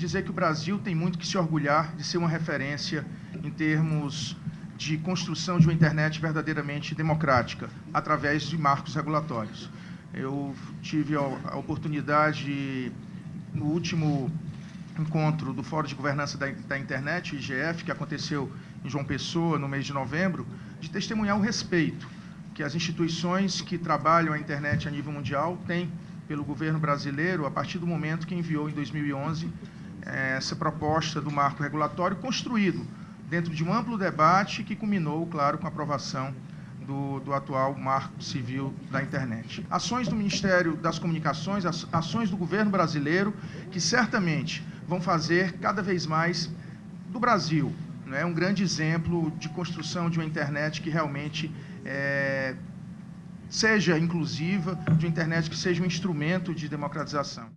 dizer que o Brasil tem muito que se orgulhar de ser uma referência em termos de construção de uma internet verdadeiramente democrática, através de marcos regulatórios. Eu tive a oportunidade, no último encontro do Fórum de Governança da, da Internet, IGF, que aconteceu em João Pessoa, no mês de novembro, de testemunhar o respeito que as instituições que trabalham a internet a nível mundial têm pelo governo brasileiro a partir do momento que enviou em 2011 eh, essa proposta do marco regulatório construído dentro de um amplo debate que culminou, claro, com a aprovação do, do, atual marco civil da internet. Ações do Ministério das Comunicações, ações do governo brasileiro, que certamente vão fazer cada vez mais do Brasil é um grande exemplo de construção de uma internet que realmente é, seja inclusiva, de uma internet que seja um instrumento de democratização.